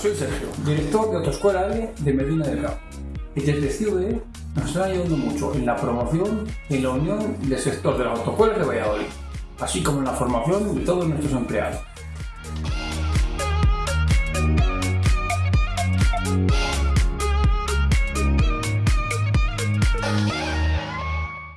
soy Sergio, director de Autoescuela L de Medina del Campo. Y desde CIUE nos están ayudando mucho en la promoción y en la unión del sector de las autoescuelas de Valladolid, así como en la formación de todos nuestros empleados.